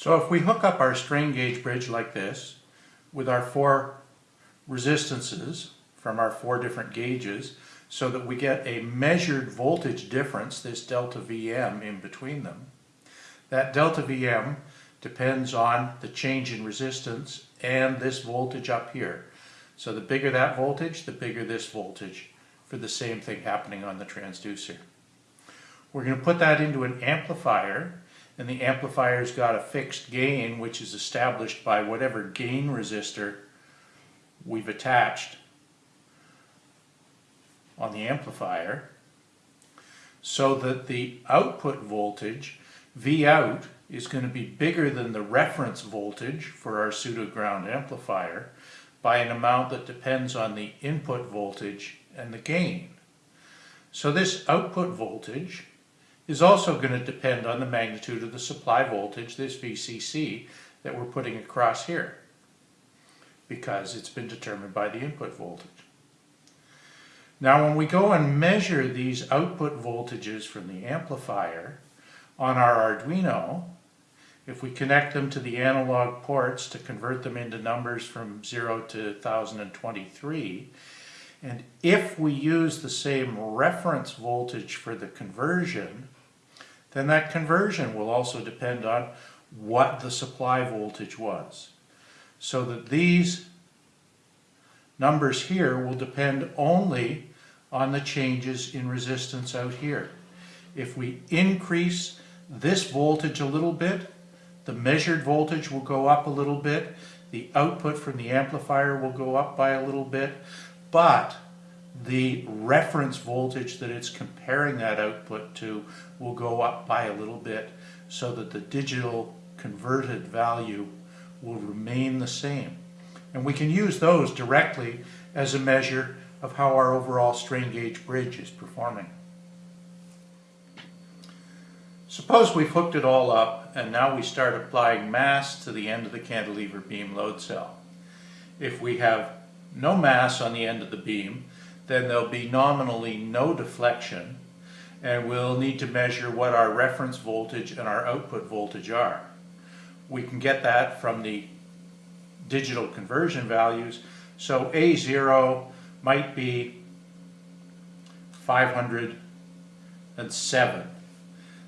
So if we hook up our strain gauge bridge like this with our four resistances from our four different gauges so that we get a measured voltage difference, this delta Vm in between them, that delta Vm depends on the change in resistance and this voltage up here. So the bigger that voltage, the bigger this voltage for the same thing happening on the transducer. We're going to put that into an amplifier and the amplifier's got a fixed gain which is established by whatever gain resistor we've attached on the amplifier so that the output voltage V out is going to be bigger than the reference voltage for our pseudo-ground amplifier by an amount that depends on the input voltage and the gain. So this output voltage is also going to depend on the magnitude of the supply voltage, this VCC, that we're putting across here because it's been determined by the input voltage. Now when we go and measure these output voltages from the amplifier on our Arduino, if we connect them to the analog ports to convert them into numbers from 0 to 1023, and if we use the same reference voltage for the conversion, then that conversion will also depend on what the supply voltage was. So that these numbers here will depend only on the changes in resistance out here. If we increase this voltage a little bit, the measured voltage will go up a little bit, the output from the amplifier will go up by a little bit, but the reference voltage that it's comparing that output to will go up by a little bit so that the digital converted value will remain the same. And we can use those directly as a measure of how our overall strain gauge bridge is performing. Suppose we've hooked it all up and now we start applying mass to the end of the cantilever beam load cell. If we have no mass on the end of the beam, then there'll be nominally no deflection and we'll need to measure what our reference voltage and our output voltage are. We can get that from the digital conversion values. So A0 might be 507.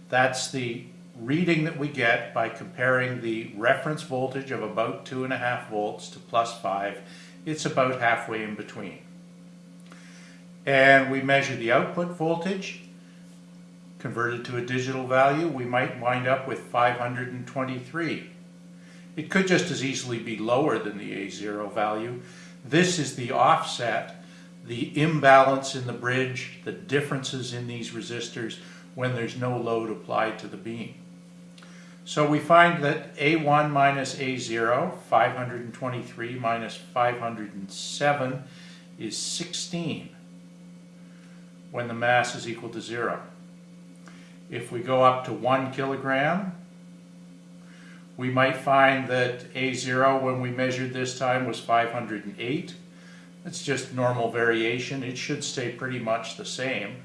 That's the reading that we get by comparing the reference voltage of about 2.5 volts to plus 5. It's about halfway in between. And we measure the output voltage converted to a digital value, we might wind up with 523. It could just as easily be lower than the A0 value. This is the offset, the imbalance in the bridge, the differences in these resistors when there's no load applied to the beam. So we find that A1 minus A0, 523 minus 507 is 16 when the mass is equal to zero. If we go up to one kilogram, we might find that A0 when we measured this time was 508. It's just normal variation. It should stay pretty much the same.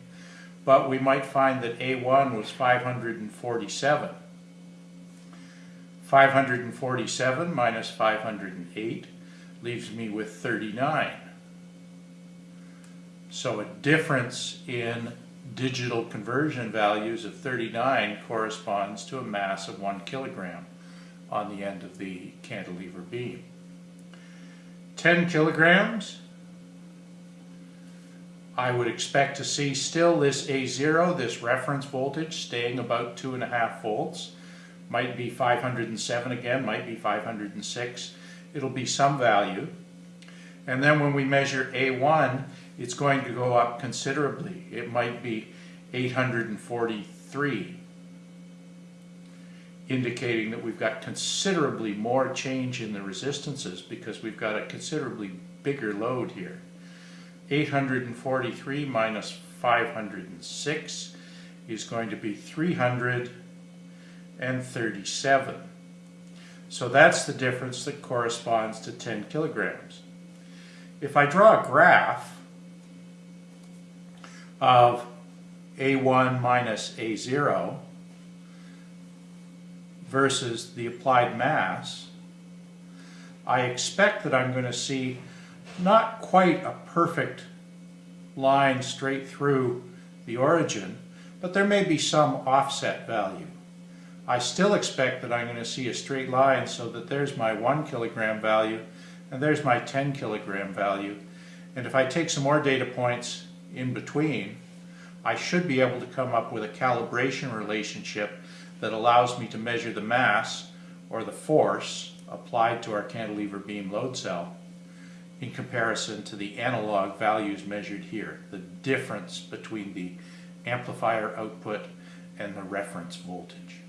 But we might find that A1 was 547. 547 minus 508 leaves me with 39. So a difference in digital conversion values of 39 corresponds to a mass of one kilogram on the end of the cantilever beam. 10 kilograms, I would expect to see still this A0, this reference voltage, staying about 2.5 volts. Might be 507 again, might be 506. It'll be some value. And then when we measure A1, it's going to go up considerably. It might be 843, indicating that we've got considerably more change in the resistances because we've got a considerably bigger load here. 843 minus 506 is going to be 337. So that's the difference that corresponds to 10 kilograms. If I draw a graph of A1 minus A0, versus the applied mass, I expect that I'm going to see not quite a perfect line straight through the origin, but there may be some offset value. I still expect that I'm going to see a straight line so that there's my 1 kilogram value and there's my 10 kilogram value. And if I take some more data points in between, I should be able to come up with a calibration relationship that allows me to measure the mass or the force applied to our cantilever beam load cell in comparison to the analog values measured here, the difference between the amplifier output and the reference voltage.